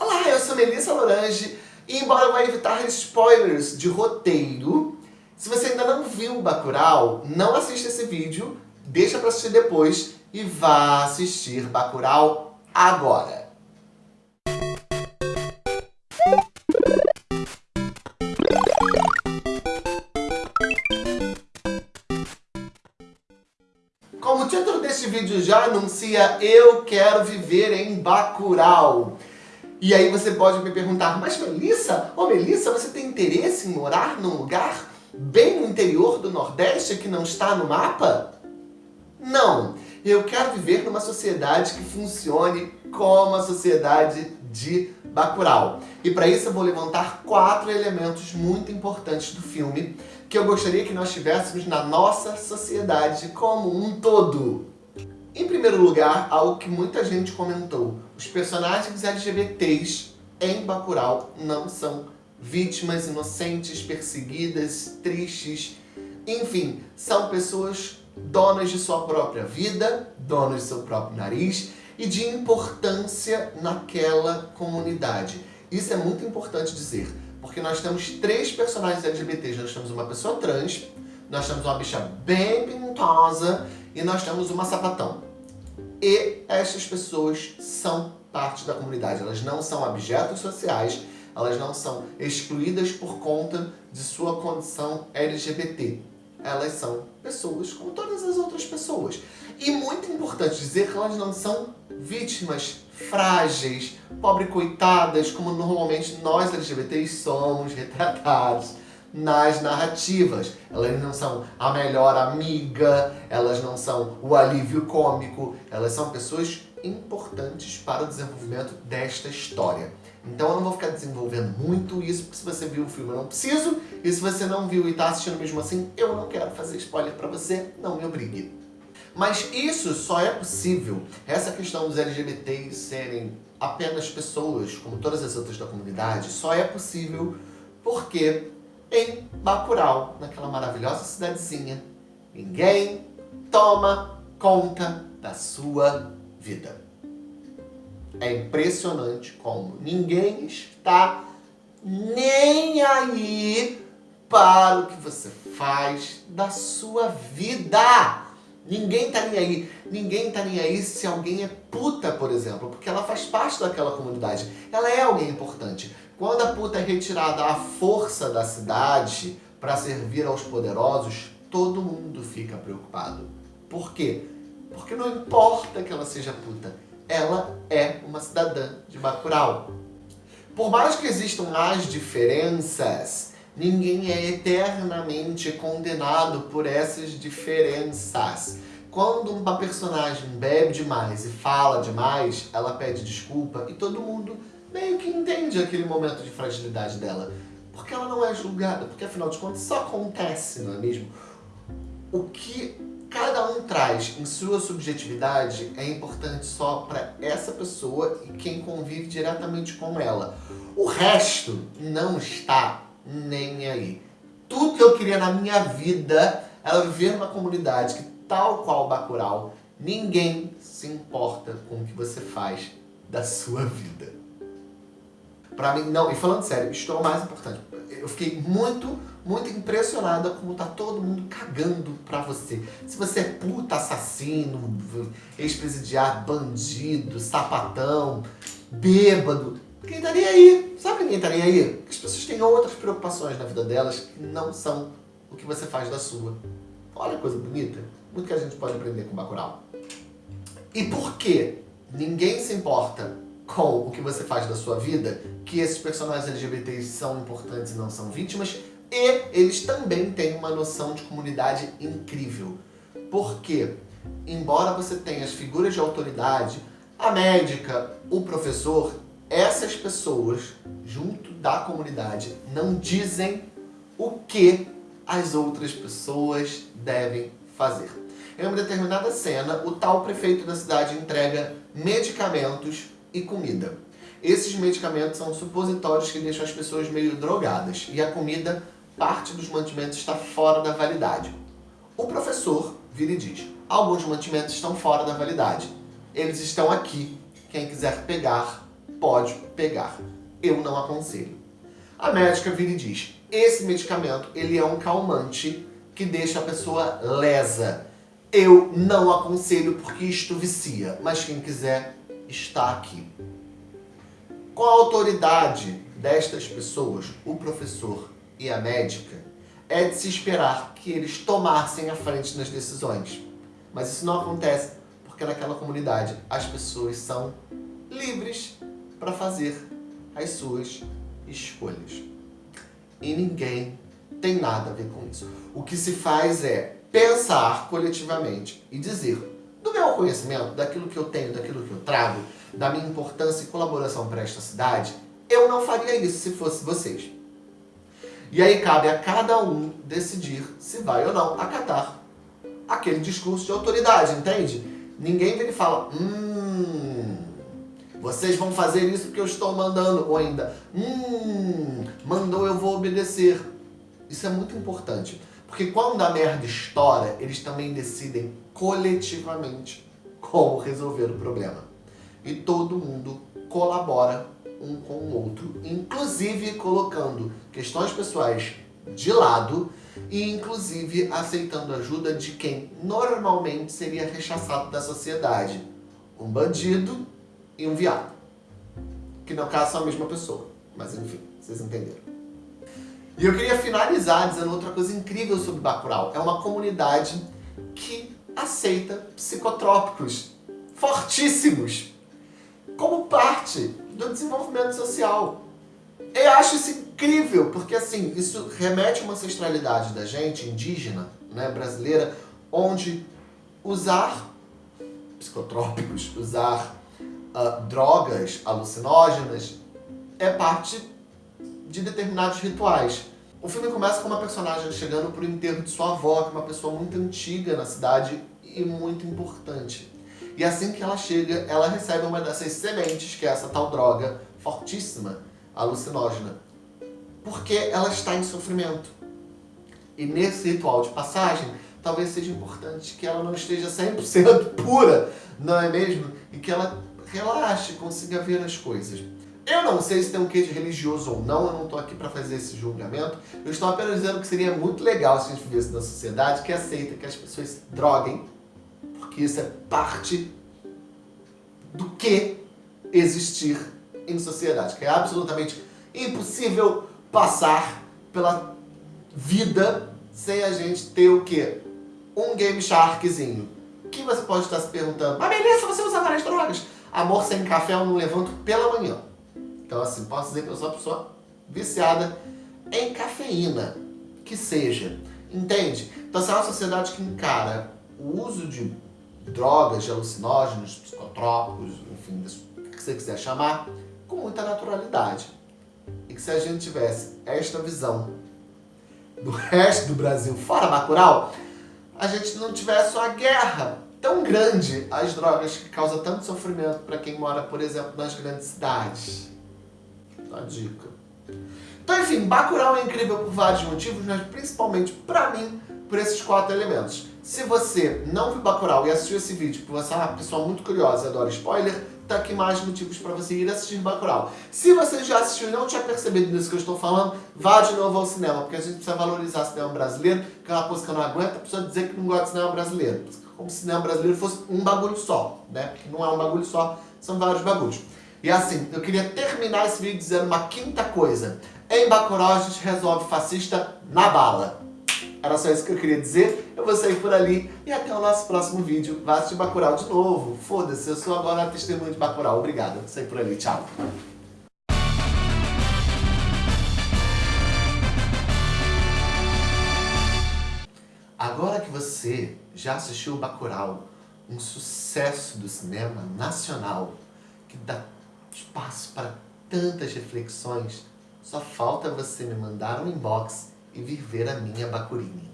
Olá, eu sou Melissa Lorange e embora eu vá evitar spoilers de roteiro, se você ainda não viu Bacurau, não assista esse vídeo, deixa para assistir depois e vá assistir Bacurau agora. Como o título deste vídeo já anuncia, eu quero viver em Bacurau. E aí você pode me perguntar, mas Melissa, ô oh Melissa, você tem interesse em morar num lugar bem no interior do Nordeste que não está no mapa? Não, eu quero viver numa sociedade que funcione como a sociedade de Bacurau. E para isso eu vou levantar quatro elementos muito importantes do filme que eu gostaria que nós tivéssemos na nossa sociedade como um todo. Em primeiro lugar, algo que muita gente comentou. Os personagens LGBTs em Bacurau não são vítimas inocentes, perseguidas, tristes. Enfim, são pessoas donas de sua própria vida, donas de seu próprio nariz e de importância naquela comunidade. Isso é muito importante dizer, porque nós temos três personagens LGBTs. Nós temos uma pessoa trans, nós temos uma bicha bem pintosa e nós temos uma sapatão. E estas pessoas são parte da comunidade, elas não são objetos sociais, elas não são excluídas por conta de sua condição LGBT. Elas são pessoas como todas as outras pessoas. E muito importante dizer que elas não são vítimas frágeis, pobre coitadas, como normalmente nós LGBTs somos retratados nas narrativas. Elas não são a melhor amiga, elas não são o alívio cômico, elas são pessoas importantes para o desenvolvimento desta história. Então eu não vou ficar desenvolvendo muito isso, porque se você viu o filme eu não preciso, e se você não viu e está assistindo mesmo assim, eu não quero fazer spoiler para você, não me obrigue. Mas isso só é possível, essa questão dos LGBTs serem apenas pessoas, como todas as outras da comunidade, só é possível porque em Bacurau, naquela maravilhosa cidadezinha. Ninguém toma conta da sua vida. É impressionante como ninguém está nem aí para o que você faz da sua vida. Ninguém tá nem aí. Ninguém tá nem aí se alguém é puta, por exemplo, porque ela faz parte daquela comunidade. Ela é alguém importante. Quando a puta é retirada à força da cidade para servir aos poderosos, todo mundo fica preocupado. Por quê? Porque não importa que ela seja puta, ela é uma cidadã de Bacurau. Por mais que existam as diferenças, ninguém é eternamente condenado por essas diferenças. Quando uma personagem bebe demais e fala demais, ela pede desculpa e todo mundo meio que entende aquele momento de fragilidade dela. Porque ela não é julgada, porque afinal de contas isso acontece, não é mesmo? O que cada um traz em sua subjetividade é importante só para essa pessoa e quem convive diretamente com ela. O resto não está nem aí. Tudo que eu queria na minha vida era viver numa comunidade que, tal qual Bacurau, ninguém se importa com o que você faz da sua vida. Pra mim, não, e falando sério, isto é o mais importante. Eu fiquei muito, muito impressionada como tá todo mundo cagando pra você. Se você é puta, assassino, ex-presidiário, bandido, sapatão, bêbado, quem tá nem aí? Sabe ninguém tá nem aí? As pessoas têm outras preocupações na vida delas que não são o que você faz da sua. Olha que coisa bonita. Muito que a gente pode aprender com Bacurau. E por que ninguém se importa com o que você faz da sua vida, que esses personagens LGBTs são importantes e não são vítimas, e eles também têm uma noção de comunidade incrível. Porque, embora você tenha as figuras de autoridade, a médica, o professor, essas pessoas, junto da comunidade, não dizem o que as outras pessoas devem fazer. Em uma determinada cena, o tal prefeito da cidade entrega medicamentos e comida. Esses medicamentos são supositórios que deixam as pessoas meio drogadas e a comida, parte dos mantimentos está fora da validade. O professor vira e diz, alguns mantimentos estão fora da validade. Eles estão aqui, quem quiser pegar, pode pegar. Eu não aconselho. A médica vira e diz, esse medicamento ele é um calmante que deixa a pessoa lesa. Eu não aconselho porque isto vicia, mas quem quiser está aqui. Com a autoridade destas pessoas, o professor e a médica, é de se esperar que eles tomassem a frente nas decisões. Mas isso não acontece porque naquela comunidade as pessoas são livres para fazer as suas escolhas. E ninguém tem nada a ver com isso. O que se faz é pensar coletivamente e dizer do meu conhecimento, daquilo que eu tenho, daquilo que eu trago, da minha importância e colaboração para esta cidade, eu não faria isso se fosse vocês. E aí cabe a cada um decidir se vai ou não acatar aquele discurso de autoridade, entende? Ninguém vem e fala, hum, vocês vão fazer isso porque eu estou mandando, ou ainda, hum, mandou eu vou obedecer. Isso é muito importante, porque quando a merda estoura, eles também decidem coletivamente como resolver o problema. E todo mundo colabora um com o outro, inclusive colocando questões pessoais de lado e inclusive aceitando ajuda de quem normalmente seria rechaçado da sociedade. Um bandido e um viado. Que no caso são a mesma pessoa. Mas enfim, vocês entenderam. E eu queria finalizar dizendo outra coisa incrível sobre Bacurau. É uma comunidade que aceita psicotrópicos fortíssimos como parte do desenvolvimento social. Eu acho isso incrível, porque assim, isso remete a uma ancestralidade da gente, indígena, né, brasileira, onde usar psicotrópicos, usar uh, drogas alucinógenas é parte de determinados rituais. O filme começa com uma personagem chegando para o enterro de sua avó, que é uma pessoa muito antiga na cidade e muito importante. E assim que ela chega, ela recebe uma dessas sementes, que é essa tal droga fortíssima, alucinógena, porque ela está em sofrimento. E nesse ritual de passagem, talvez seja importante que ela não esteja 100% pura, não é mesmo? E que ela relaxe, consiga ver as coisas. Eu não sei se tem um quê de religioso ou não, eu não estou aqui para fazer esse julgamento. Eu estou apenas dizendo que seria muito legal se a gente vivesse numa sociedade que aceita que as pessoas se droguem, porque isso é parte do que existir em sociedade, que é absolutamente impossível passar pela vida sem a gente ter o quê? Um Game Sharkzinho. Que você pode estar se perguntando, mas beleza, você usa várias drogas? Amor sem café eu não levanto pela manhã. Então assim, posso dizer que eu sou uma pessoa viciada em cafeína, que seja. Entende? Então se é uma sociedade que encara o uso de drogas, de alucinógenos, psicotrópicos, enfim, o que você quiser chamar, com muita naturalidade. E que se a gente tivesse esta visão do resto do Brasil fora Bacurau, a gente não tivesse uma guerra tão grande às drogas que causa tanto sofrimento para quem mora, por exemplo, nas grandes cidades. Uma dica. Então, enfim, Bacurau é incrível por vários motivos, mas principalmente, para mim, por esses quatro elementos. Se você não viu Bacurau e assistiu esse vídeo porque você é uma pessoa muito curiosa e adora spoiler, tá aqui mais motivos para você ir assistir Bacurau. Se você já assistiu e não tinha percebido disso que eu estou falando, vá de novo ao cinema, porque a gente precisa valorizar o cinema brasileiro, que é uma coisa que eu não aguento, a pessoa dizer que não gosta de cinema brasileiro. Como se o cinema brasileiro fosse um bagulho só, né? Porque não é um bagulho só, são vários bagulhos. E assim, eu queria terminar esse vídeo dizendo uma quinta coisa. Em Bacurau a gente resolve fascista na bala. Era só isso que eu queria dizer. Eu vou sair por ali e até o nosso próximo vídeo. Vá assistir Bacurau de novo. Foda-se, eu sou agora testemunha de Bacurau. Obrigado. Vou sair por ali. Tchau. Que você já assistiu Bacurau, um sucesso do cinema nacional, que dá espaço para tantas reflexões, só falta você me mandar um inbox e vir ver a minha Bacurini.